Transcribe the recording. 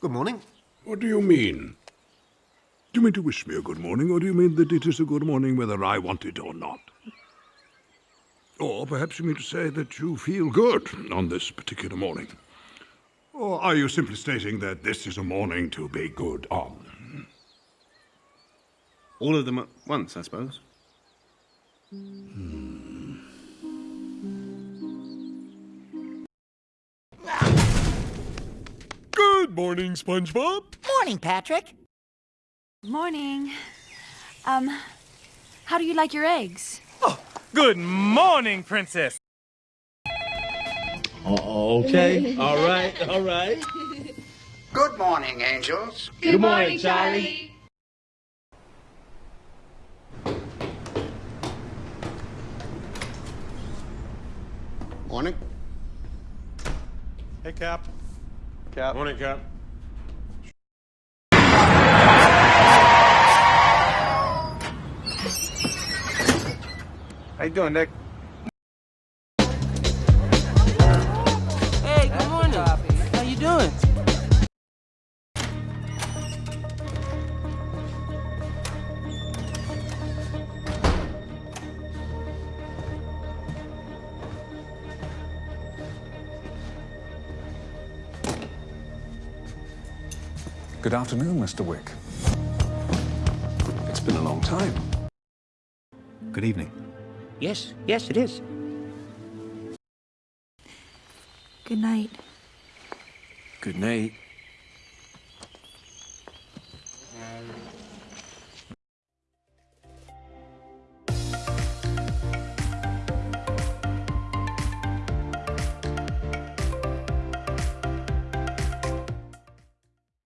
Good morning. What do you mean? Do you mean to wish me a good morning, or do you mean that it is a good morning whether I want it or not? Or perhaps you mean to say that you feel good on this particular morning? Or are you simply stating that this is a morning to be good on? All of them at once, I suppose. Hmm. Good morning, SpongeBob. Morning, Patrick. Morning. Um, how do you like your eggs? Oh, Good morning, Princess. Okay. All right. All right. Good morning, angels. Good, morning, Charlie. Morning. Hey, Cap. Cap. Morning, Cap. How you doing, Nick? Good afternoon, Mr. Wick. It's been a long time. Good evening. Yes, yes, it is. Good night. Good night.